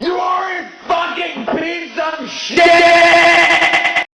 You are a fucking piece of shit!